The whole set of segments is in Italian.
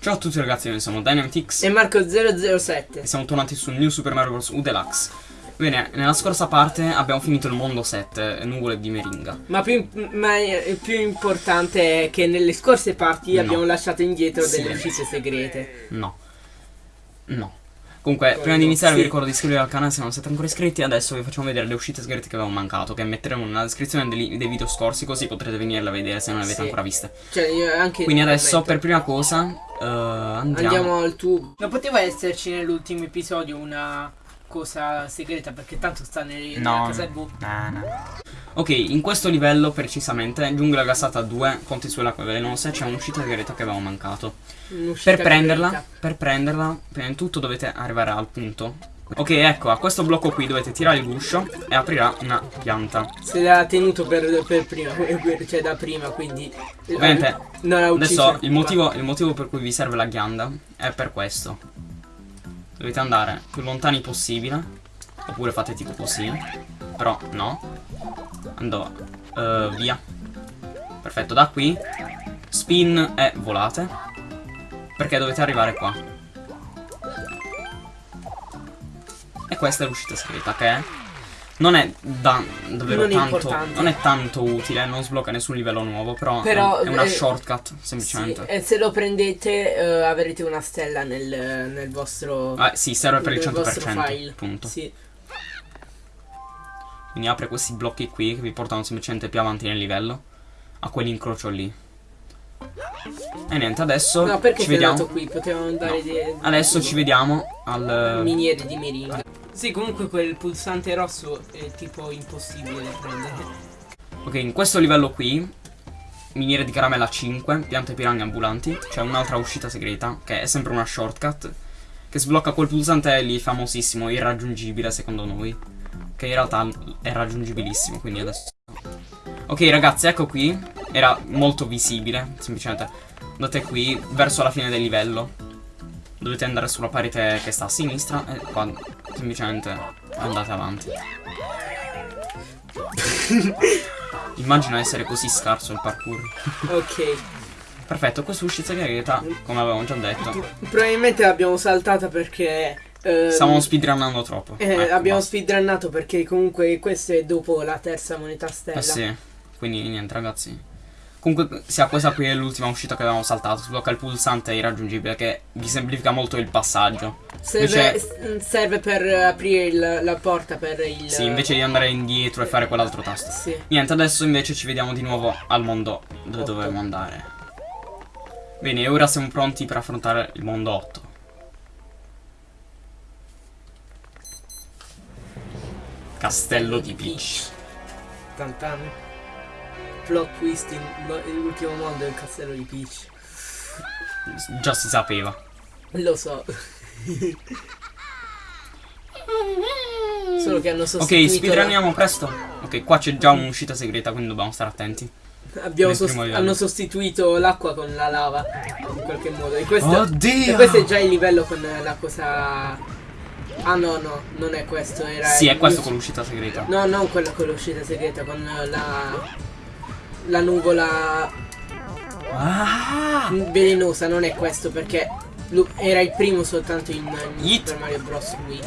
Ciao a tutti ragazzi, noi siamo Dynamitix e Marco007 e siamo tornati su New Super Mario Bros. U Deluxe. Bene, nella scorsa parte abbiamo finito il mondo 7, nuvole di meringa. Ma, più, ma il più importante è che nelle scorse parti No. abbiamo lasciato indietro Sì. delle uscite segrete. No. No. Comunque, prima di iniziare Sì. vi ricordo di iscrivervi al canale se non siete ancora iscritti. Adesso vi facciamo vedere le uscite segrete che avevamo mancato, che metteremo nella descrizione dei, dei video scorsi, così potrete venirle a vedere se non le avete Sì. ancora viste. Cioè, io anche Quindi adesso, per prima cosa, eh, andiamo. Andiamo al tubo. Non poteva esserci nell'ultimo episodio una cosa segreta perché tanto sta nel, nella No, casa blu. no, no. Ok, in questo livello precisamente, giungla gassata 2, ponti sulle acque velenose, c'è un'uscita segreta che avevamo mancato. Un'uscita Per prenderla, segreta. per prenderla, prima di tutto dovete arrivare al punto. Ok, ecco, a questo blocco qui dovete tirare il guscio e aprirà una pianta. Se l'ha tenuto per, per prima, per- cioè da prima, quindi. Ovviamente, non ha Adesso il motivo, il motivo per cui vi serve la ghianda è per questo. Dovete andare più lontani possibile. Oppure fate tipo così. Però no. Andò eh, via. Perfetto, da qui. Spin e volate. Perché dovete arrivare qua. E questa è l'uscita segreta che è. Non è da, davvero Non è tanto. importante. Non è tanto utile, non sblocca nessun livello nuovo. Però, Però, è, è una eh, shortcut, Sì, semplicemente. e se lo prendete eh, avrete una stella nel, nel vostro. Ah, sì, serve per il nel vostro 100%. file. Punto. Sì. Quindi apre questi blocchi qui che vi portano semplicemente più avanti nel livello. A quell'incrocio lì. E niente, adesso No, perché ci vediamo. andato qui? Potevamo andare No. di, Adesso ci vediamo al. miniere di meringa. Sì, comunque quel pulsante rosso è tipo impossibile da prendere. Ok, in questo livello qui. Miniere di caramella 5, piante piranha ambulanti. C'è un'altra uscita segreta, che è sempre una shortcut. Che sblocca quel pulsante lì famosissimo, irraggiungibile secondo noi. Che in realtà è raggiungibilissimo, quindi adesso. Ok ragazzi, ecco qui. Era molto visibile, semplicemente. Andate qui, verso la fine del livello. Dovete andare sulla parete che sta a sinistra e qua semplicemente andate avanti. Immagino essere così scarso il parkour. Ok. Perfetto, questa uscita segreta, come avevamo già detto. Probabilmente l'abbiamo saltata perché. ehm, Stiamo speedrunnando troppo. eh, Ecco, abbiamo speedrunnato perché comunque questo è dopo la terza moneta stella. Eh sì, quindi niente ragazzi. Comunque sia questa qui è l'ultima uscita che avevamo saltato. Sblocca il pulsante irraggiungibile che vi semplifica molto il passaggio. Serve, Invece- serve per aprire il- la porta per il. Sì, invece di andare indietro e fare quell'altro tasto. Sì. Niente, adesso invece ci vediamo di nuovo al mondo dove dovevamo andare. Bene, ora siamo pronti per affrontare il mondo 8. Castello di Peach. Tantan. Plot twist in l'ultimo mondo del castello di Peach. Già si sapeva. Lo so. Solo che hanno Ok, sostituito. speedrunniamo presto. Ok, qua c'è già un'uscita segreta, quindi dobbiamo stare attenti. sost- hanno sostituito l'acqua con la lava. In qualche modo. E questo, Oddio! e questo è già il livello con la cosa. Ah no, no, non è questo. Era Sì, è questo con l'uscita segreta. No, non quello con l'uscita segreta, con la. La nuvola Ah! velenosa, non è questo perché era il primo soltanto in, in. Super Mario Bros. Wii.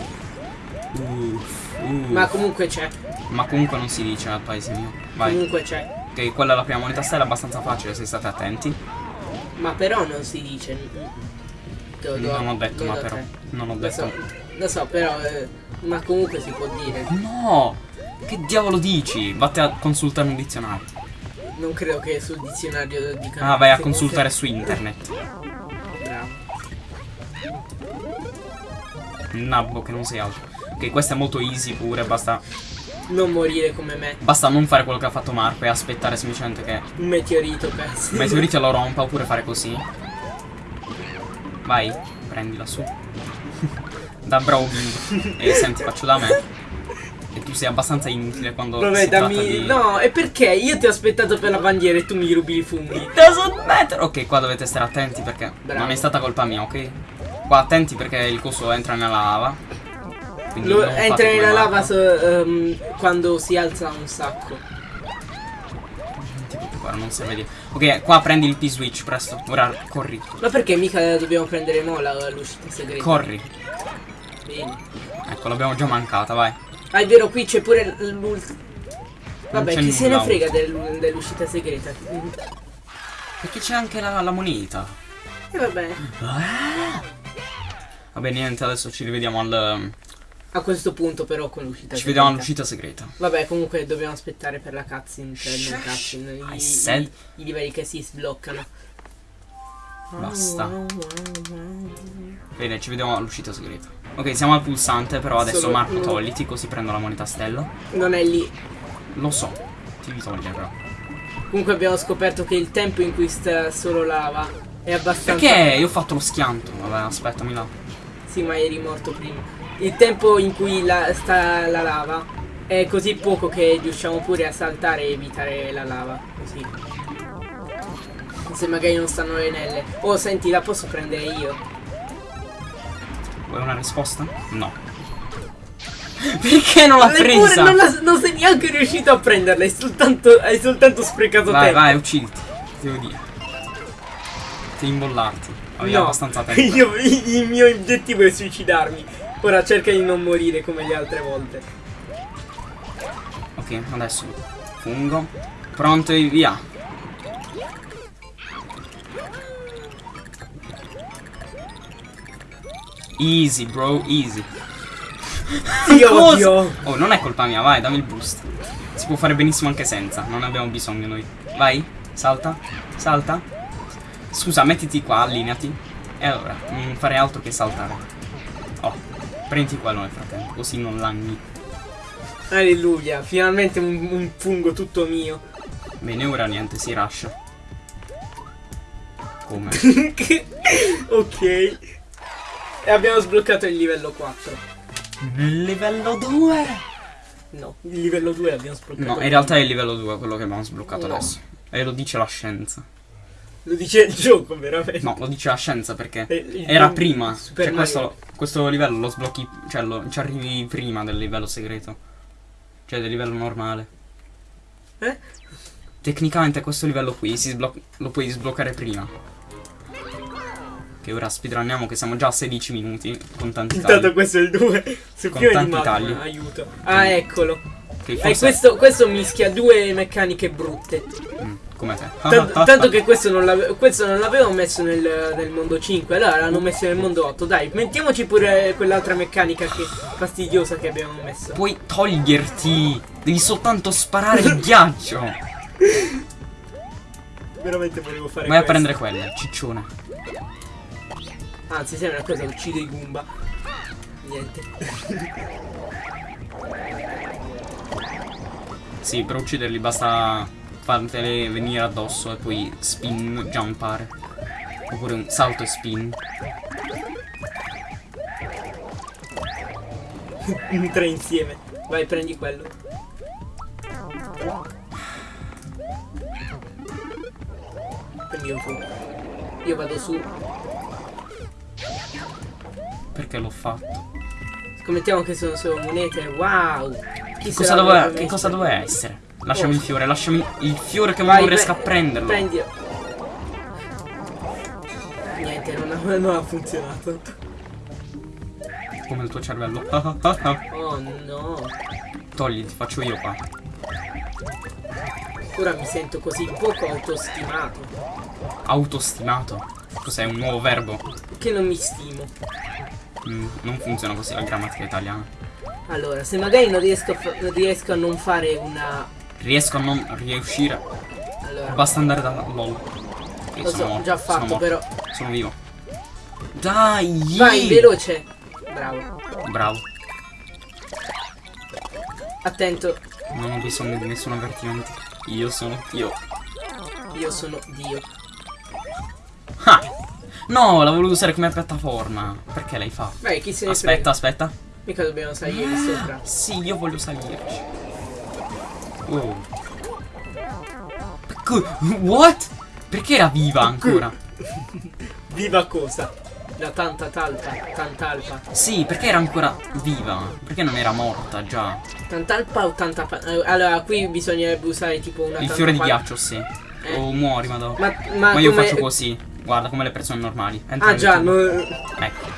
Uff, uff. Ma comunque c'è, Ma comunque non si dice al paese mio. Vai. comunque c'è. Ok, quella è la prima moneta stella, è abbastanza facile se state attenti. Ma però non si dice. Lo do- Non ho detto, lo ma do a però. te. Non ho Lo detto. so, lo so, però. eh, ma comunque si può dire. No! Che diavolo dici? Vatti a consultare un dizionario. Non credo che sul dizionario dica. Ah, vai a consultare su internet. Bravo. Nabbo che non sei altro. Ok, questa è molto easy pure, basta. Non morire come me. Basta non fare quello che ha fatto Marco e aspettare semplicemente che Un meteorito perso. il meteorite lo rompa oppure fare così. Vai, prendila su. da bimbo. E senti, faccio da me. Tu sei abbastanza inutile quando Vabbè, dammi. di... No, e perché? Io ti ho aspettato per la bandiera e tu mi rubi i funghi. Doesn't matter. Ok, qua dovete stare attenti perché Bravo. non è stata colpa mia, ok? Qua attenti perché il coso entra nella lava. Lo- entra nella lava so- ehm, quando si alza un sacco. ti preoccupare, non serve di. Ok, qua prendi il P-switch presto. Ora corri. Ma perché mica dobbiamo prendere mo la- l'uscita segreta? Corri. Bene. Ecco, l'abbiamo già mancata, vai. Ah, è vero, qui c'è pure l'ult... Vabbè, chi se ne frega del- dell'uscita segreta? E Perché c'è anche la, la moneta. va bene. Vabbè, niente, adesso ci rivediamo al. A questo punto però con l'uscita Ci segreta. vediamo all'uscita segreta. Vabbè, comunque dobbiamo aspettare per la cutscene, cioè non cutscene, I i- i livelli che si sbloccano. Basta. Bene, ci vediamo all'uscita segreta. Ok, siamo al pulsante, però adesso Solo- Marco togliti così prendo la moneta stella. Non è lì. Lo so, ti devi togliere però. Comunque abbiamo scoperto che il tempo in cui sta solo lava è abbastanza... Perché io ho fatto lo schianto? Vabbè, aspettami là. Sì, ma eri morto prima. Il tempo in cui la- sta la lava è così poco che riusciamo pure a saltare e evitare la lava. Così. Se magari non stanno le nelle. Oh, senti, la posso prendere io. Vuoi una risposta? No. Perché non l'ha presa? non, la- non sei neanche riuscito a prenderla, hai soltanto, hai soltanto sprecato Vai, tempo. vai, ucciditi. Ti devo dire. Devi imbollarti. Avevi No, abbastanza tempo. io, il mio obiettivo è suicidarmi. Ora cerca di non morire come le altre volte. Ok, adesso fungo. Pronto e via. Easy, bro, easy. Ti odio. Oh, non è colpa mia, vai, dammi il boost. Si può fare benissimo anche senza, non abbiamo bisogno noi. Vai, salta, salta. Scusa, mettiti qua, allineati. E allora, non fare altro che saltare. Oh, prendi quello nel frattempo, così non lagni. Alleluia, finalmente un, un fungo tutto mio. Bene, ora niente, si rascia. Come? ok. E abbiamo sbloccato il livello 4. Nel livello 2? No, il livello 2 l'abbiamo sbloccato. No, in realtà è il livello 2 quello che abbiamo sbloccato No. adesso. E lo dice la scienza. Lo dice il gioco, veramente. No, lo dice la scienza perché Eh, era prima. Super Cioè, questo, questo livello lo sblocchi. Cioè, lo, ci arrivi prima del livello segreto. Cioè, del livello normale. Eh? Tecnicamente questo livello qui lo puoi sbloccare prima. Che ora speedrunniamo che siamo già a 16 minuti con tanti Intanto tagli. questo è il 2. Su Con di tanti magma, tagli. aiuto. Ah, eccolo. Che E forse- questo, questo mischia due meccaniche brutte. Mm, come te. Tanto, tanto che questo non, l'ave- questo non l'avevo messo nel, nel mondo 5, allora l'hanno messo nel mondo 8. Dai, mettiamoci pure quell'altra meccanica che fastidiosa che abbiamo messo. Puoi toglierti. Devi soltanto sparare il ghiaccio. Veramente volevo fare Vai a questo. prendere quella, ciccione. Anzi, sai una cosa, uccido i Goomba. Niente. Sì, per ucciderli basta fartele venire addosso e poi spin, jumpare. Oppure un salto e spin. Tre insieme. Vai, prendi quello. Prendi un po'. Io vado su. Perché l'ho fatto? Scommettiamo che sono solo monete. Wow! Chi Che cosa, doveva, che cosa doveva essere? Lasciami Oh. il fiore, lasciami il fiore che Vai, non riesco a prenderlo. Prendi. Niente, non ha, non ha funzionato. Come il tuo cervello. Oh no. Togli, ti faccio io qua. Ora mi sento così poco autostimato. Autostimato. Cos'è un nuovo verbo? Che non mi stimo. Mm, non funziona così la grammatica italiana. Allora, se magari non riesco riesco a non fare una. Riesco a non riuscire. Allora, Basta andare da LOL. Ok, lo sono so, morto, già sono fatto, morto, però. Sono vivo. Dai! Vai, veloce. Bravo. Bravo. Attento, Non ho bisogno di nessun avvertimento. Io sono io. io sono Dio. Ah! No, l'ho voluto usare come piattaforma. Perché l'hai fatto? Vai, chi se ne Aspetta, frega. aspetta. Mica dobbiamo salire sopra. Sì, io voglio salirci. Oh. Co- What? Perché era viva ancora? Viva cosa? La tanta talpa, tantalpa. Sì, perché era ancora viva? Perché non era morta già? Tantalpa o tanta eh, Allora, qui bisognerebbe usare tipo una Il fiore di ghiaccio, sì. Eh. O muori, madonna. Ma, ma, Ma io come- faccio così. Guarda, come le persone normali. Entra Ah già, non... Ecco.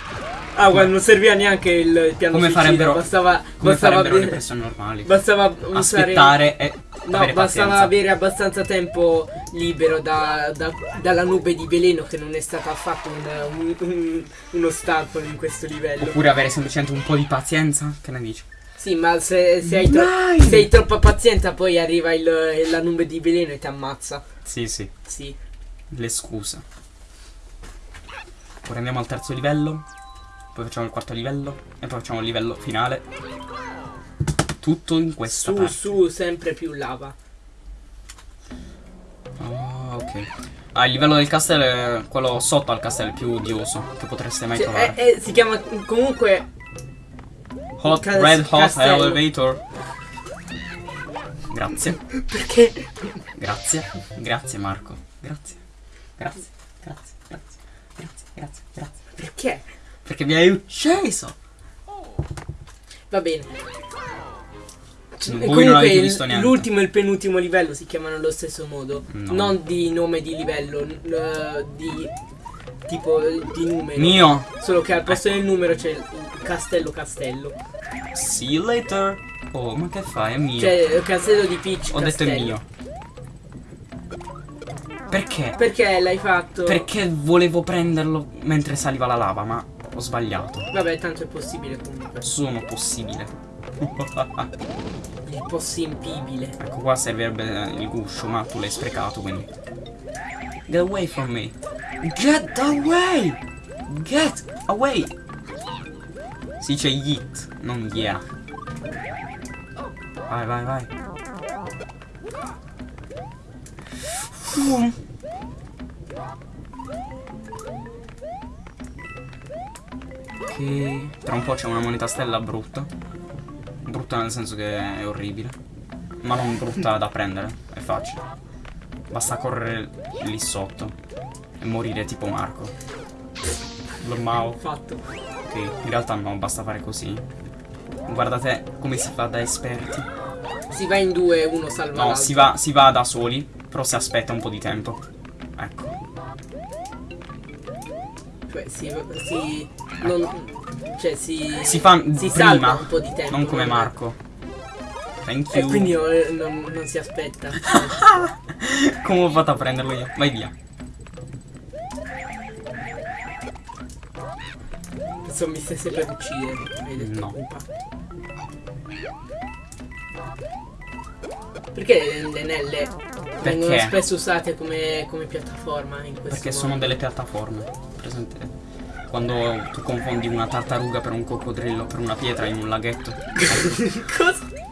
Ah, guarda, non serviva neanche il piano Come suicida, farebbero- bastava, Come bastava, farebbero le persone normali. bastava usare Aspettare e No, avere bastava pazienza. avere abbastanza tempo libero da- da- dalla nube di veleno che non è stata affatto un, un- un- uno ostacolo in questo livello. Oppure avere semplicemente un po' di pazienza. Che ne dici? Sì, ma se, se hai, tro- se hai troppa pazienza poi arriva il- la nube di veleno e ti ammazza. Sì, sì. Sì. Le scuse. Ora andiamo al terzo livello. Poi facciamo il quarto livello. E poi facciamo il livello finale. Tutto in questa Su, parte. su, sempre più lava. Ah, ok. Ah, il livello del castello è quello sotto al castello, più odioso che potreste mai Cioè, trovare. è- è- si chiama comunque Hot, red hot castello. elevator. Grazie, perché grazie, grazie Marco. Grazie, grazie, grazie, grazie, perché? Perché mi hai ucciso. Va bene. Voi E non comunque l'ultimo e il penultimo livello si chiamano allo stesso modo. No. Non di nome di livello, di tipo di numero. Mio. Solo che al posto del numero c'è il castello castello. See you later. Oh, ma che fai? È mio. Cioè il castello di Peach Ho detto è castello. mio. Perché? Perché l'hai fatto? Perché volevo prenderlo mentre saliva la lava, ma ho sbagliato. Vabbè, tanto è possibile comunque. Sono possibile. È possibile. ecco qua servirebbe il guscio, ma tu l'hai sprecato, quindi. Get away from me. Get away! Get away! Si dice yeet, non yeah. Vai, vai, vai. Uh. Ok. Tra un po' c'è una moneta stella brutta. Brutta nel senso che è orribile. Ma non brutta da prendere, è facile. Basta correre lì sotto e morire tipo Marco. Normale. Fatto. Ok, in realtà no, basta fare così. Guardate come si fa da esperti. Si va in due, uno salva No, si va, si va da soli, però si aspetta un po' di tempo. Cioè si, si non, cioè si Si fa si prima, un po' di tempo. non come Marco. Thank E you. quindi eh, non, non si aspetta. Come ho fatto a prenderlo io? Vai via. Insomma mi sempre per uccidere. No. pupa. Perché le nelle vengono spesso usate come, come piattaforma in questo Perché modo? sono delle piattaforme. Presente? Quando tu confondi una tartaruga per un coccodrillo, per una pietra in un laghetto. Cosa?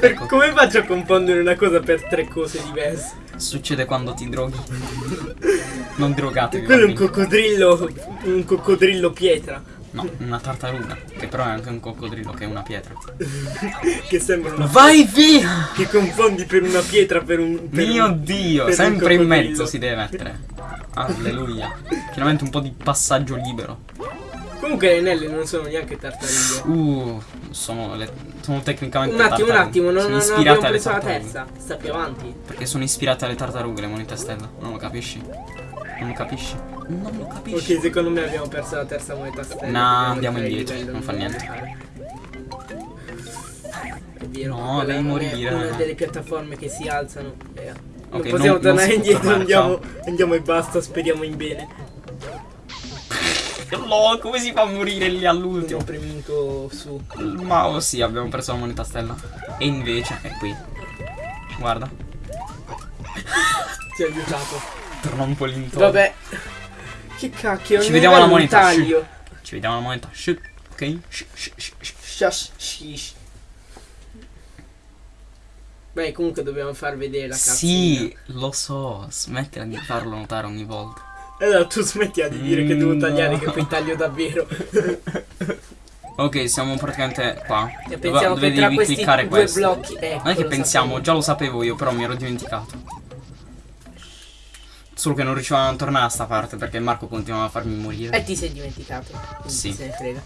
Ecco. come faccio a confondere una cosa per tre cose diverse? Succede quando ti droghi. non drogatevi. Quello è un coccodrillo. Un coccodrillo pietra. No, una tartaruga. Che però è anche un coccodrillo che è una pietra. Che sembra una. Vai via! Che confondi per una pietra per un. Per Mio un- dio! per un Sempre in mezzo si deve mettere. Alleluia. Finalmente un po' di passaggio libero. Comunque le nelle non sono neanche tartarughe. Uh, sono, le, sono tecnicamente Un attimo, un tartarughe. attimo, non, sono non abbiamo alle preso la terza. Sta più avanti. Perché sono ispirate alle tartarughe le monete stella. Non lo capisci? Non lo capisci? Non lo capisci? Ok, secondo me abbiamo perso la terza moneta stella. No, andiamo indietro, livello non fa. È vero, No, devi non è morire. Una delle piattaforme che si alzano. eh, non Ok, possiamo non- non tornare può indietro, andiamo, andiamo e basta, speriamo in bene. No, come si fa a morire lì Non ho all'ultimo? premuto su. Ma oh sì, abbiamo perso la moneta stella. E invece è qui. Guarda, Ti ho aiutato. torna un po' l'intorno. Vabbè. Che cacchio, Ci vediamo alla moneta. Ci vediamo la moneta. Shoot. Ok? Shh, shh, shh, shh. Beh, comunque dobbiamo far vedere la cazzina. Sì, lo so. Smettila di farlo notare ogni volta. Allora tu smettila di dire che devo Mm, tagliare, no. che poi taglio davvero. Ok, siamo praticamente qua. E Dove- pensiamo dove che devi questi cliccare due questo. blocchi. Ecco, Non è che pensiamo, sapevo. già lo sapevo io, però mi ero dimenticato. Solo che non riuscivamo a tornare a sta parte perché Marco continuava a farmi morire. E ti sei dimenticato. Sì. Se ne frega.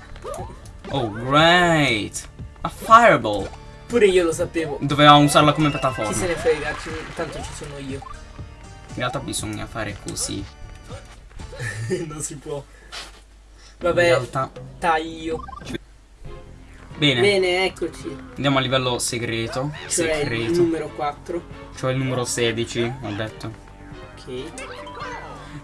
Oh, great! A fireball! Pure io lo sapevo. Dovevamo usarla come Chi piattaforma. se ne frega, tanto ci sono io. In realtà bisogna fare così. non si può. In Vabbè, realtà. taglio. Bene, Bene, eccoci. andiamo a livello segreto. Cioè il Segreto. numero 4. Cioè il numero 16, ho detto.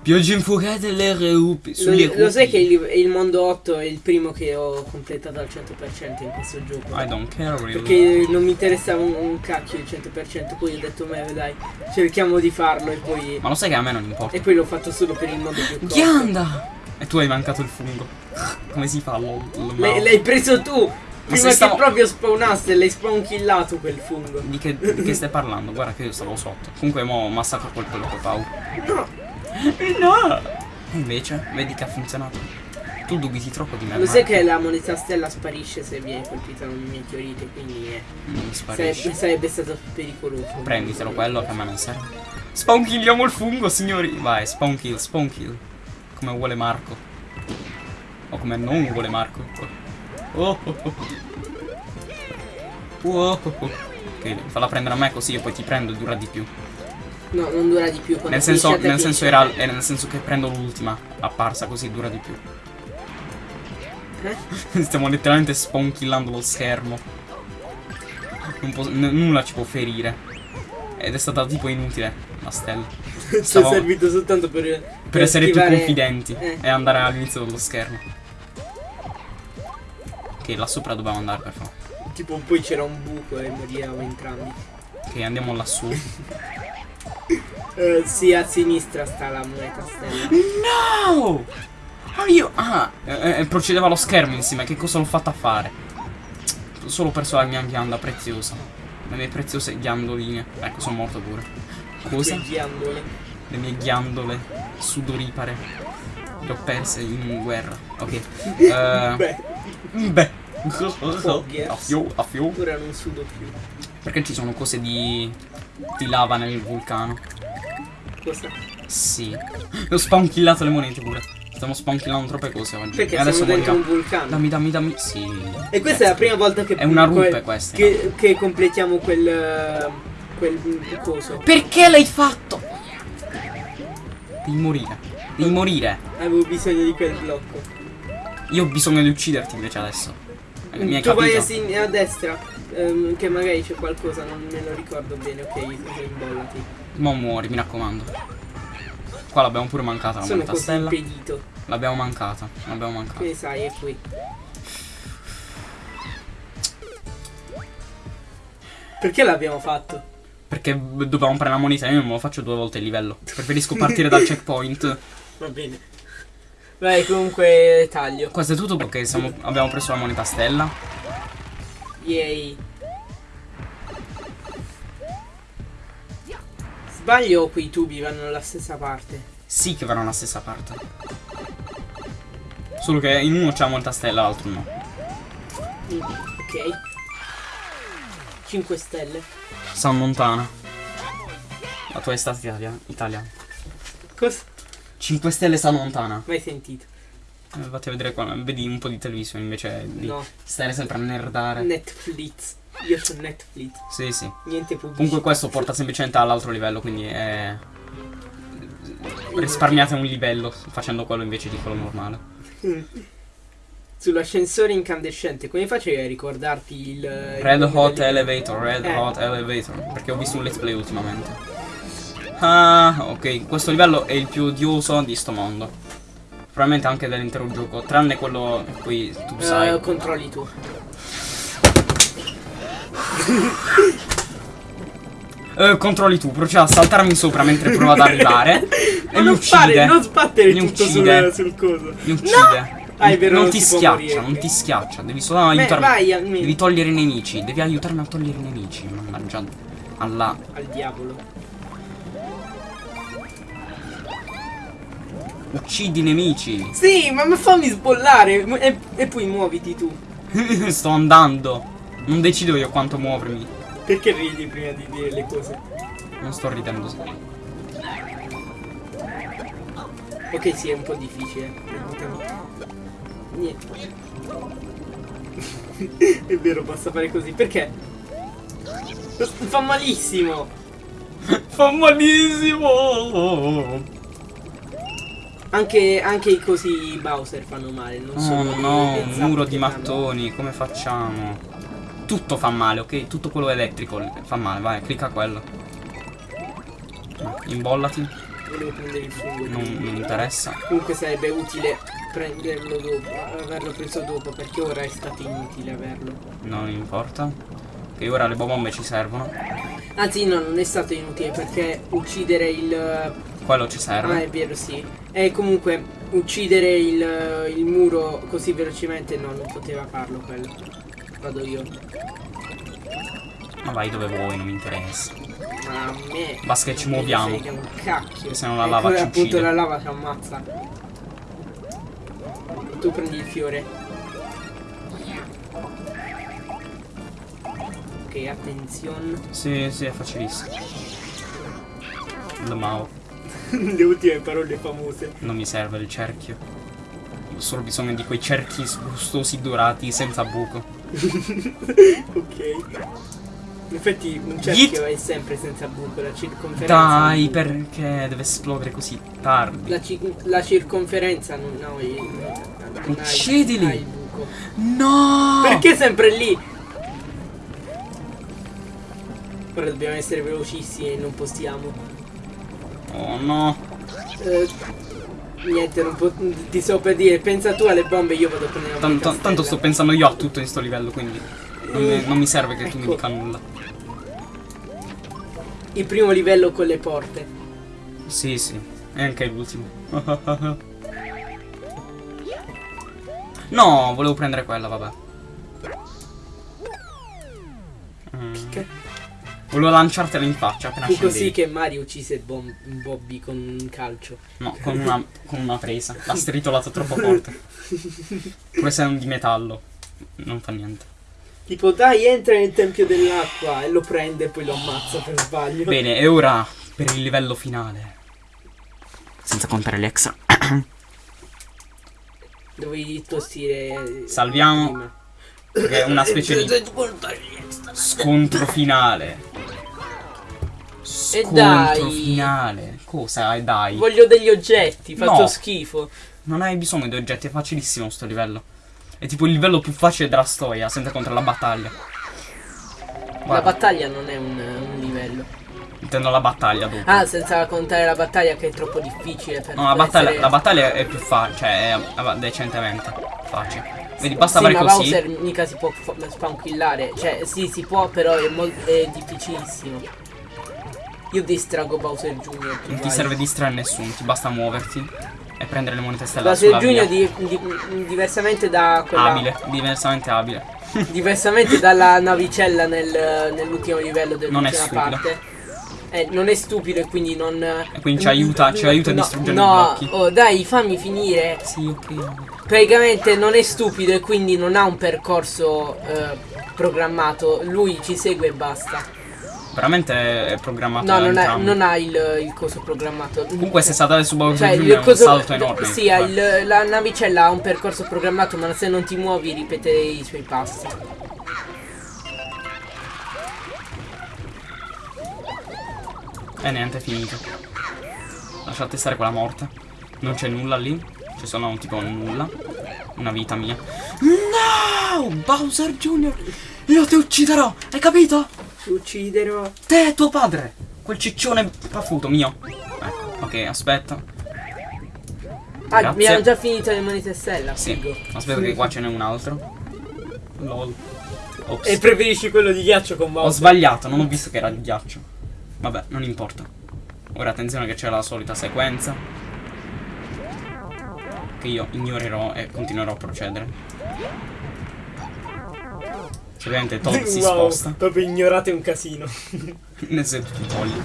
Pioggia infuocata le rupi. Lo, Sulle lo sai che il, il mondo 8 è il primo che ho completato al 100% in questo gioco? I don't care really. Perché non mi interessava un, un cacchio il 100%, poi ho detto, me dai, cerchiamo di farlo e poi... Ma lo sai che a me non importa. E poi l'ho fatto solo per il modo più corto. Ghianda! E tu hai mancato il fungo. Come si fa? L'hai preso tu! Prima se che stavo- proprio spawnasse, l'hai spawn killato quel fungo. Di che, di che stai parlando? Guarda che io stavo sotto. Comunque mo massacro quel quello che Pau. No! No! E invece, vedi che ha funzionato. Tu dubiti troppo di me. Lo sai che la moneta stella sparisce se viene colpita da un meteorite, quindi eh, Non mi sarebbe, sarebbe stato pericoloso. Prenditelo quello che a me non serve. Spawn killiamo il fungo, signori. Vai, spawn kill, spawn kill. Come vuole Marco. O come non vuole Marco. Oh, oh, oh. Oh, oh. Ok, falla prendere a me così io poi ti prendo e dura di più. No, non dura di più. Nel senso, nel senso era, era nel senso che prendo l'ultima apparsa così dura di più. Eh? Stiamo letteralmente spawn killando lo schermo. Nulla ci può ferire. Ed è stata tipo inutile la stella. Ci è servito soltanto per... Per essere più schivare- confidenti eh. e andare all'inizio dello schermo. Ok, là sopra dobbiamo andare per favore. Tipo poi c'era un buco e moriamo entrambi. Ok, andiamo lassù. Eh, sì, a sinistra sta la moneta stella. No! Ah, io. Ah, eh, eh, procedeva lo schermo insieme. Che cosa l'ho fatta fare? Solo perso la mia ghianda preziosa. Le mie preziose ghiandoline. Ecco, sono morto pure. Cosa? Quei ghiandole. Le mie ghiandole sudoripare. Le ho perse in guerra. Ok. Eh, Beh, beh. Foggy, A fio, a fio. ora non sudo più. Perché ci sono cose di. di lava nel vulcano? Cosa? Sì. Ho spawn killato le monete pure. Stiamo spawn killando troppe cose oggi. Perché e adesso siamo dentro un vulcano. Dammi, dammi, dammi. Sì. E questa è la prima volta che... È una rupe que- questa. Che, che completiamo quel... eh, quel coso. Perché l'hai fatto? Devi morire. Devi morire. Avevo bisogno di quel blocco. Io ho bisogno di ucciderti invece adesso. Mi tu vai a, sin- a destra. ehm, che magari c'è qualcosa, non me lo ricordo bene. Ok, imbollati. Mo muori, mi raccomando. Qua l'abbiamo pure mancata la Sono moneta così stella. impedito. L'abbiamo mancata. L'abbiamo mancata. Che sai, è qui. Perché l'abbiamo fatto? Perché dovevamo prendere la moneta, io non me lo faccio due volte il livello. Preferisco partire dal checkpoint. Va bene. Vai, comunque taglio. Questo è tutto perché siamo- abbiamo preso la moneta stella. Yay. Sbaglio o quei tubi vanno dalla stessa parte? Sì che vanno alla stessa parte. Solo che in uno c'è la moneta stella, l'altro no. Mm, ok. 5 stelle. San Montana. La tua estate italia- italiana. Cosa? 5 stelle San Montana. Mai sentito? Eh, Vatti a vedere qua, vedi un po' di televisione invece di No. stare sempre a nerdare. Netflix. Io ho Netflix. Sì, sì. Niente pubblicità. Comunque questo porta semplicemente all'altro livello, quindi è... Risparmiate un livello facendo quello invece di quello normale. Sull'ascensore incandescente, come facevi a ricordarti il... il Red nome Hot Elevator, Red Eh. Hot Elevator. Perché ho visto un let's play ultimamente. Ah, ok. Questo livello è il più odioso di sto mondo. Probabilmente anche dell'intero gioco. Tranne quello in cui tu Eh, sai. controlli tu. Eh, controlli tu, proceda a saltarmi sopra mentre provo ad arrivare. e mi non uccide. fare, non sbattere Mi tutto uccide. sul, coso. Mi uccide. Ah, è vero, non non ti schiaccia, morire, non ti schiaccia. Devi solo aiutarmi. vai almeno. Devi togliere i nemici. Devi aiutarmi a togliere i nemici. Mannaggia. Alla. Al diavolo. Uccidi i nemici. Sì, ma fammi sbollare e, e poi muoviti tu. Sto andando. Non decido io quanto muovermi. Perché ridi prima di dire le cose? Non sto ridendo. Ok, sì, è un po' difficile. Niente. è vero, basta fare così. Perché? Fa malissimo. Fa malissimo. Anche, anche i cosi Bowser fanno male, non Oh solo no, un muro di mattoni, come facciamo? Tutto fa male, ok? Tutto quello elettrico fa male, vai, clicca quello. Imbollati, Volevo prendere il fungo. non, non interessa. Comunque sarebbe utile prenderlo dopo, averlo preso dopo, perché ora è stato inutile averlo. Non importa. Che ora le bombe ci servono. Anzi no, non è stato inutile perché uccidere il... Quello ci Ah, è serve. vero, sì. E comunque uccidere il, il muro così velocemente no, non poteva farlo quello. Vado io. Ma vai dove vuoi, non mi interessa. Ma a me... Basta che ci muoviamo. frega un cacchio. Che se no la lava ci appunto uccide. la lava ci ammazza. Tu prendi il fiore. Ok, attenzione. Sì, sì, è facilissimo. Lo Mao. Le ultime parole famose. Non mi serve il cerchio. Ho solo bisogno di quei cerchi gustosi dorati senza buco. ok. In effetti un cerchio è sempre senza buco, la circonferenza. Dai, non- perché deve esplodere così tardi? La, ci- la circonferenza non il. non Uccidili! ha il buco. No! Perché sempre lì? Ora dobbiamo essere velocissimi e non possiamo. Oh no. Eh, niente, non po- ti so per dire, pensa tu alle bombe, io vado a prendere la Tanto, castella. tanto sto pensando io a tutto in sto livello, quindi non mi, non mi serve che tu mi Ecco. dica nulla. Il primo livello con le porte. Sì, sì, e anche l'ultimo. no, volevo prendere quella, vabbè. Volevo lanciartela in faccia appena Fu scendevi. così che Mario uccise Bom- Bobby con un calcio. No, con una, con una presa. L'ha stritolato troppo forte. Pure se è un di metallo. Non fa niente. Tipo, dai, entra nel tempio dell'acqua e lo prende e poi lo ammazza per sbaglio. Bene, e ora per il livello finale. Senza contare le extra. Dovevi tossire. Salviamo. prima. Che è una specie di scontro finale. Scontro dai. finale. Cosa? E dai. Voglio degli oggetti, faccio No. schifo. Non hai bisogno di oggetti, è facilissimo sto livello. È tipo il livello più facile della storia, senza contare la battaglia. La Guarda, battaglia non è un, un livello. intendo la battaglia dopo. Ah, senza contare la battaglia che è troppo difficile per No, la battaglia, essere- la battaglia è più facile, cioè è è decentemente facile. Vedi, basta sì, fare ma così. Bowser mica si può fa- spankillare. Cioè, sì, si può, però è, è difficilissimo. Io distrago Bowser Jr. tu Non ti vai. serve distrarre nessuno, ti basta muoverti e prendere le monete stellari Bowser via. di- di- diversamente da quella Abile, diversamente abile. Diversamente dalla navicella nel- nell'ultimo livello Non è dell'ultima stupido. parte. Eh, non è stupido e quindi non. E quindi ci aiuta- ci aiuta a no, distruggere i no, blocchi. Oh, dai, fammi finire. Sì, ok. Praticamente non è stupido e quindi non ha un percorso eh, programmato. Lui ci segue e basta. Veramente è programmato No, non ha, non ha il, il coso programmato. Comunque se saltare su Bowser Cioè, Jr. è un salto enorme. Sì, il- la navicella ha un percorso programmato, ma se non ti muovi ripete i suoi passi. E niente, è finito. Lasciate stare quella morte. Non c'è nulla lì. Ci sono tipo nulla. Una vita mia. No! Bowser Jr. Io ti ucciderò! Hai capito? Ti ucciderò. Te e tuo padre! Quel ciccione paffuto mio. Ecco, ok, aspetta. Ah, Grazie. mi hanno già finito le monete stella. Sì, figo. aspetta che qua ce n'è un altro. Lol. Ops. E preferisci quello di ghiaccio con Ho Bowser? sbagliato, non ho visto che era di ghiaccio. Vabbè, non importa. Ora attenzione che c'è la solita sequenza. Che io ignorerò e continuerò a procedere. Cioè, Ovviamente Todd si Wow, sposta. Proprio ignorate un casino. Nel senso tu togli.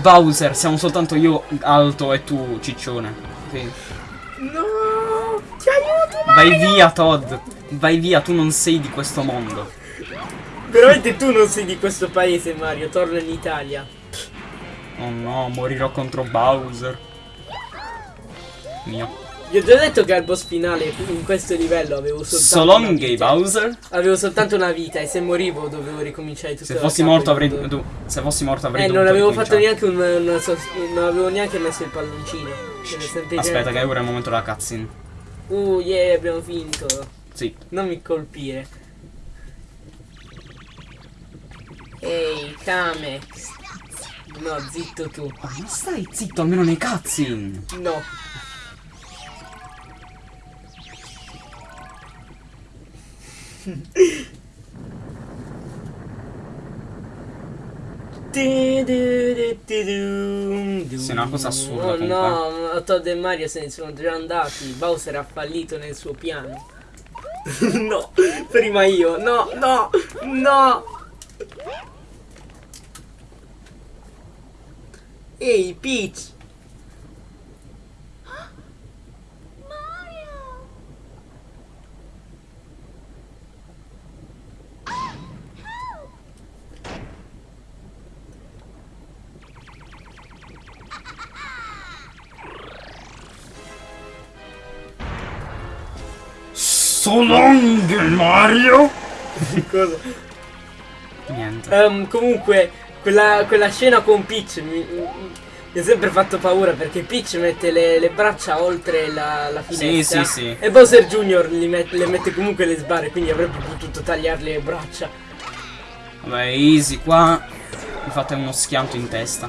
Bowser, siamo soltanto io alto e tu ciccione. Ok. No! Ti aiuto! Vai via, Todd. Vai via, tu non sei di questo mondo. Veramente tu non sei di questo paese, Mario. Torna in Italia. Oh no, morirò contro Bowser. Mio. Vi ho già detto che al boss finale in questo livello avevo soltanto. So long, gay. Bowser. Avevo soltanto una vita e se morivo dovevo ricominciare tutto Se fossi morto avrei. tu- se fossi morto avrei Eh, non avevo fatto neanche un. una non avevo neanche messo il palloncino. Aspetta, che ora è il momento della cutscene. Uh, yeah, abbiamo finito. Sì. Non mi colpire. Ehi, Kame. No, zitto tu. Ma stai zitto almeno nei cutscene. No. Sì, una cosa assurda, Oh no, Todd e Mario se ne sono già andati. Bowser ha fallito nel suo piano. no, prima io. No, no, no. Ehi, Peach. So long, Mario. Cosa? Niente. Ehm, comunque, quella, quella scena con Peach mi, mi- ha sempre fatto paura perché Peach mette le, le braccia oltre la, la Sì, finestra. sì, sì. E Bowser Jr. li met- le mette comunque le sbarre, quindi avrebbe potuto tagliarle le braccia. Vabbè, easy qua. Mi fate uno schianto in testa.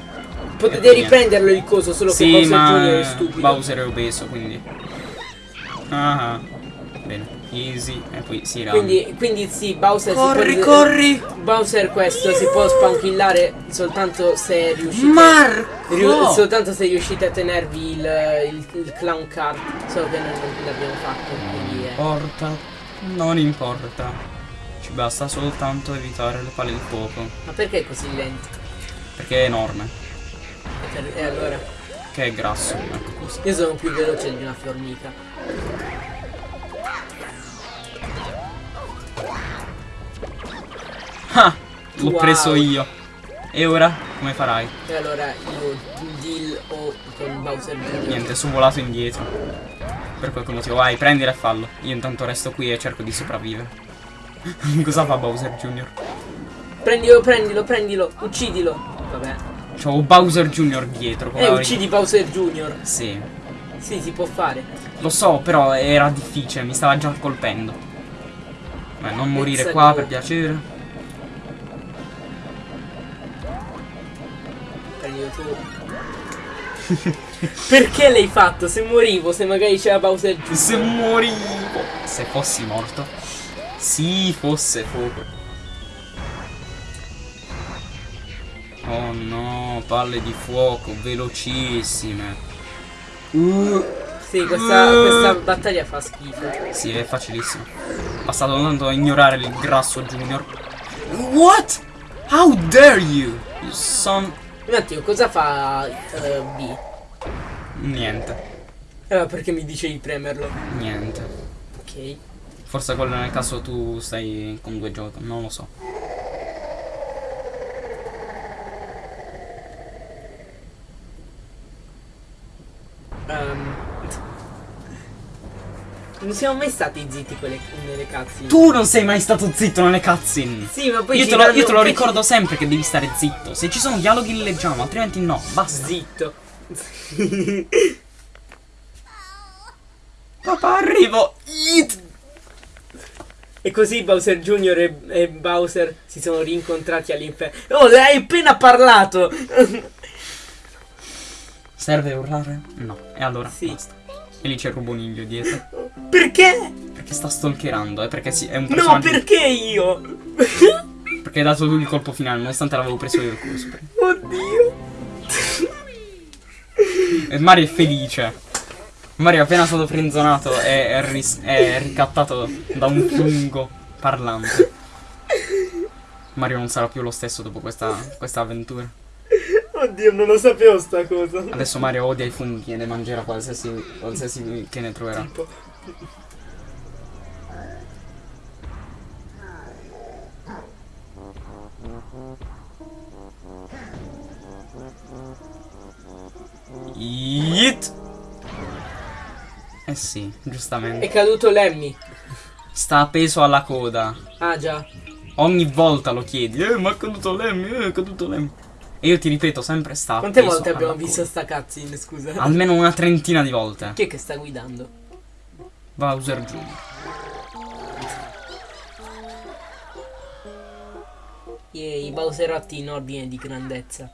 Potete riprenderlo il coso, solo sì, che Bowser ma Jr. è stupido. Bowser è obeso, quindi. Ah, bene. Easy. E poi si rama. Quindi, quindi sì, Bowser Corri, si può, corri! Bowser questo si può spanquillare soltanto se riuscite Marco! riu- soltanto se riuscite a tenervi il, il, il clown card. Solo che non l'abbiamo fatto. Quindi è. importa. Non importa. Ci basta soltanto evitare le palle di fuoco. Ma perché è così lento? Perché è enorme. E per- E allora? Che è grasso. Ecco così. Io sono più veloce di una formica. Ah! L'ho Wow. preso io. E ora? Come farai? E allora io deal o con Bowser Jr. Niente, sono volato indietro. Per qualche motivo. Vai, prendila e fallo. Io intanto resto qui e cerco di sopravvivere. Cosa fa Bowser Jr.? Prendilo, prendilo, prendilo, uccidilo. Vabbè. C'ho Bowser Jr. dietro. Eh, uccidi Bowser Jr. Sì. Sì, si può fare. Lo so, però era difficile, mi stava già colpendo. Beh, non morire Pezza qua per piacere. Tu. Perché l'hai fatto? Se morivo, se magari c'era Bowser Jr. Se morivo. Se fossi morto. Sì, fosse fuoco. Oh no, palle di fuoco, velocissime. Uh, Sì, questa, questa battaglia fa schifo. sì, è facilissimo. Basta soltanto ignorare il grasso junior. What? How dare you? You son... Un attimo, cosa fa eh, B? Niente, Eh, perché mi dice di premerlo? niente. Ok. Forse quello nel caso tu stai con due giochi, non lo so. Ehm, non siamo mai stati zitti quelle, nelle cazzi. Tu non sei mai stato zitto nelle cutscene. Sì, ma poi Io te, lo, io te lo ci- ricordo sempre che devi stare zitto. Se ci sono dialoghi li leggiamo, altrimenti no. Basta. Zitto. Papà, arrivo. It. E così Bowser Jr. e, e Bowser si sono rincontrati all'inferno. Oh, hai appena parlato! Serve urlare? No. E allora? Sì. Basta. E lì c'è il ruboniglio dietro. Perché? Perché sta stalkerando, eh? Perché sì, è un No, personaggio. perché io? Perché hai dato tu il colpo finale, nonostante l'avevo preso io il coso. Oddio. E Mario è felice. Mario è appena stato frenzonato e è, è ricattato da un fungo parlante. Mario non sarà più lo stesso dopo questa, questa avventura. Oddio, non lo sapevo sta cosa. Adesso Mario odia i funghi e ne mangerà qualsiasi, qualsiasi che ne troverà. Tipo. Yeet! sì, È giustamente. caduto Lemmy. Sta appeso alla coda. Ah già. Ogni volta lo chiedi. Eh, ma è caduto Lemmy, eh, è caduto Lemmy. E io ti ripeto sempre sta Quante volte abbiamo visto sta cutscene, scusa? Almeno una trentina di volte. Chi è che sta guidando? Bowser Jr. I Bowserotti in ordine di grandezza.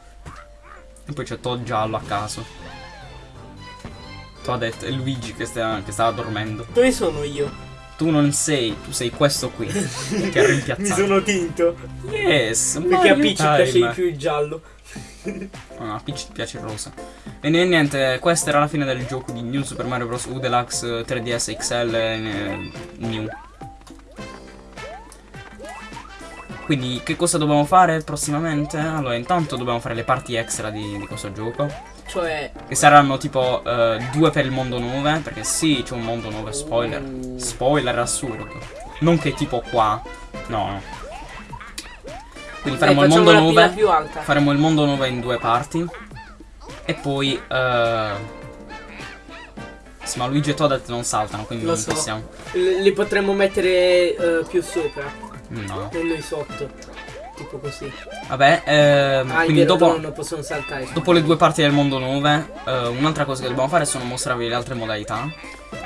E poi c'è Todd giallo a caso. Toadette e Luigi che, sta- che stava dormendo. Dove sono io? Tu non sei, tu sei questo qui. che ha rimpiazzato. Mi sono tinto. Yes, Perché a Peach piace di più il giallo. Ah, a Peach ti piace il rosa. E niente, questa era la fine del gioco di New Super Mario Bros. U Deluxe 3DS XL eh, New. Quindi che cosa dobbiamo fare prossimamente? Allora, intanto dobbiamo fare le parti extra di, di questo gioco. Cioè. Che saranno tipo eh, due per il mondo 9. Perché sì, c'è un mondo 9, spoiler. Uh. Spoiler assurdo. Non che tipo qua. No, no. Quindi faremo Dai, il mondo la pila 9. più alta. Faremo il mondo 9 in due parti. E poi. eh, sì, ma Luigi e Toadette non saltano, quindi Lo non so. possiamo. L- li potremmo mettere eh, più sopra. No. E noi sotto. Tipo così. Vabbè, ehm, Ah, quindi vero, dopo. no, non possono saltare. Dopo le due parti del mondo 9, eh, un'altra cosa che dobbiamo fare sono mostrarvi le altre modalità.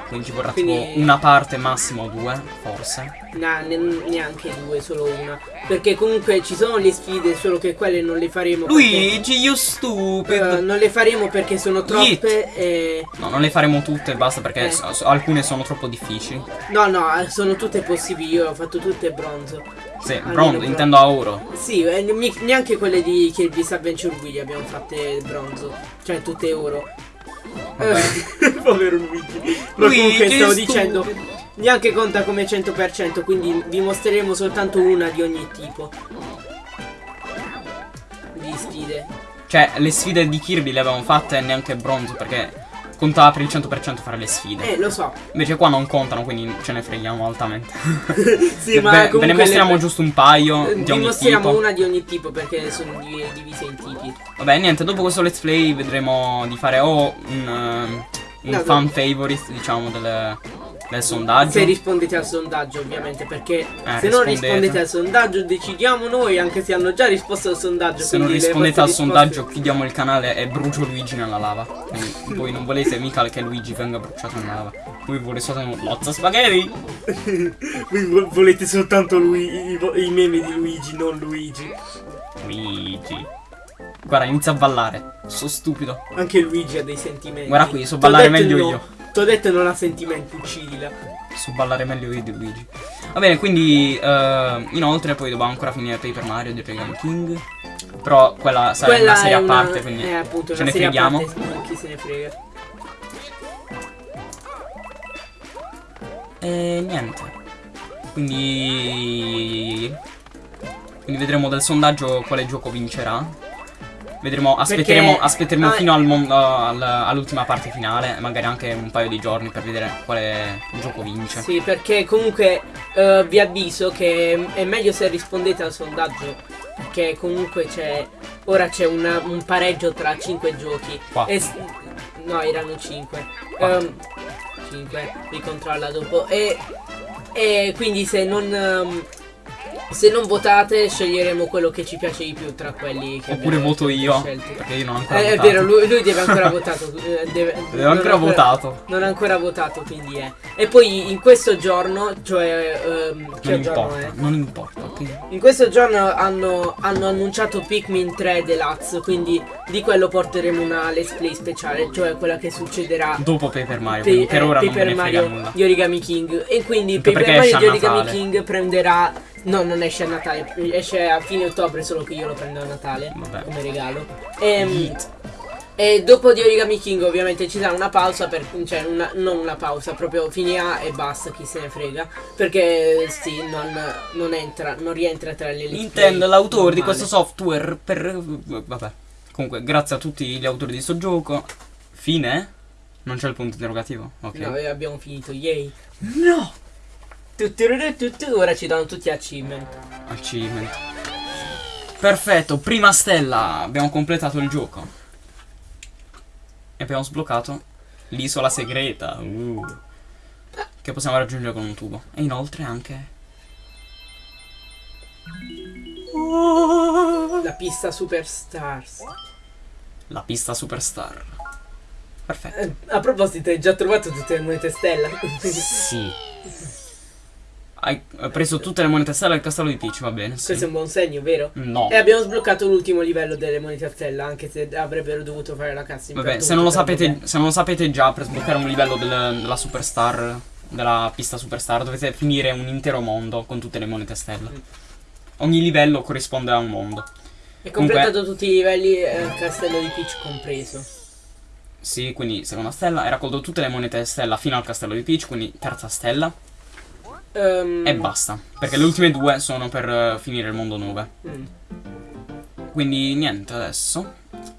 Quindi ci vorrà Quindi- tipo una parte, massimo due, forse. No, ne- neanche due, solo una. Perché comunque ci sono le sfide, solo che quelle non le faremo. Luigi, perché- stupid! eh, non le faremo perché sono troppe e. No, non le faremo tutte e basta perché Eh. so- so- alcune sono troppo difficili. No, no, sono tutte possibili. Io ho fatto tutte bronzo. Sì, Almeno bronzo, bronzo. intendo a oro. Sì, eh, neanche quelle di Kirby's Adventure Wii abbiamo fatte bronzo. Cioè, tutte oro. Eh, Povero Luigi. Ma Luigi, comunque stavo stupido. dicendo. Neanche conta come 100%, quindi vi mostreremo soltanto una di ogni tipo. Di sfide. Cioè, le sfide di Kirby le avevamo fatte neanche bronzo perché contava per il 100% fare le sfide. Eh, lo so. Invece qua non contano, quindi ce ne freghiamo altamente. Sì, ma Ve- ve, ne mostriamo le- giusto un paio Eh, di ogni mostriamo tipo. una di ogni tipo perché sono di- divise in tipi. Vabbè, niente, dopo questo let's play vedremo di fare o un, ehm, un No, fan no. favorite, diciamo, del, del sondaggio. Se rispondete al sondaggio, ovviamente, perché Eh, se non rispondete. rispondete al sondaggio decidiamo noi, anche se hanno già risposto al sondaggio. Se non rispondete al sondaggio chiudiamo il canale e brucio Luigi nella lava. Quindi voi non volete mica che Luigi venga bruciato nella lava. Voi volete solo un lozza spaghetti. Voi vo- volete soltanto lui, i, i meme di Luigi, non Luigi. Luigi. Guarda, inizia a ballare. Sono stupido. Anche Luigi ha dei sentimenti. Guarda qui, so ballare meglio no. io. T'ho detto non ha sentimenti, uccidila. So ballare meglio io di Luigi. Va bene, quindi eh, inoltre poi dobbiamo ancora finire Paper Mario di Regan King. Però quella sarà Quella una serie a parte, quindi eh, appunto, ce ne freghiamo. parte, chi se ne frega. E niente. Quindi. Quindi vedremo dal sondaggio quale gioco vincerà. Vedremo, aspetteremo, Perché- aspetteremo ah, fino al al- all'ultima parte finale, magari anche un paio di giorni per vedere quale gioco vince. Sì, perché comunque eh, vi avviso che è meglio se rispondete al sondaggio. Perché comunque c'è. Ora c'è un pareggio tra 5 giochi. E no, erano 5. Quattro. 5, li controlla dopo. E, e quindi se non. ehm, se non votate, sceglieremo quello che ci piace di più tra quelli che Oppure voto io, scelti. perché io non ho ancora Eh, è votato. vero, lui, lui deve ancora votato. eh, Deve, non ancora votato. Non ha ancora votato, quindi è. E poi in questo giorno, cioè. ehm, che Non giorno importa, è? non importa, ok? In questo giorno hanno, hanno annunciato Pikmin 3 Deluxe, quindi di quello porteremo una let's play speciale, cioè quella che succederà Dopo Paper Mario, pe- per eh, ora non Paper me ne Mario nulla. di Origami King. E quindi Anche Paper Mario di Origami. King prenderà. No, non esce a Natale, esce a fine ottobre, solo che io lo prendo a Natale Vabbè. come regalo. Ehm, Yeet. e dopo di Origami King ovviamente ci sarà una pausa per, cioè una- non una pausa, proprio finirà e basta, chi se ne frega. Perché sì, non, non entra, non rientra tra le let's Nintendo l'autore di questo software per... Vabbè. Comunque, grazie a tutti gli autori di sto gioco. Fine? Non c'è il punto interrogativo? Ok. No, abbiamo finito, yay. No! Ora ci danno tutti achievement. Achievement. Perfetto, prima stella. Abbiamo completato il gioco. E abbiamo sbloccato l'isola segreta. Uh. che possiamo raggiungere con un tubo. E inoltre anche... La pista Superstars. La pista Superstar. Perfetto. Eh, a proposito, hai già trovato tutte le monete stella? Sì. Hai preso tutte le monete stella del castello di Peach, va bene. Sì. Questo è un buon segno, vero? No. E abbiamo sbloccato l'ultimo livello delle monete a stella, anche se avrebbero dovuto fare la cutscene. Vabbè, per se non, sapete, vabbè. se non lo sapete già, per sbloccare un livello del- della Superstar, della pista Superstar, dovete finire un intero mondo con tutte le monete stella. Mm. Ogni livello corrisponde a un mondo. È completato tutti i livelli, eh, castello di Peach compreso. Sì, quindi seconda stella, hai raccolto tutte le monete stella fino al castello di Peach, quindi terza stella. Ehm, E basta. Perché le ultime due sono per eh, finire il mondo 9. mm. Quindi niente, adesso.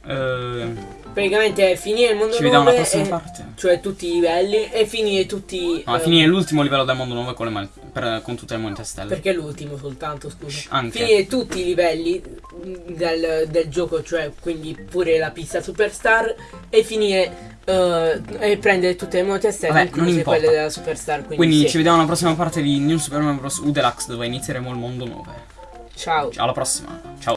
eh, Praticamente è finire il mondo ci vediamo alla 9, prossima e- parte. cioè tutti i livelli, e finire tutti... No, eh, finire l'ultimo livello del mondo 9 con, le per- con tutte le monete stelle. Perché l'ultimo soltanto, scusa. Shh, anche. Finire tutti i livelli del, del gioco, cioè quindi pure la pista Superstar, e finire... eh, e prendere tutte le monete stelle, Vabbè, non incluse importa. quelle della Superstar. Quindi, Quindi sì. ci vediamo alla prossima parte di New Super Mario Bros. U Deluxe dove inizieremo il mondo 9. Ciao. Alla prossima. Ciao.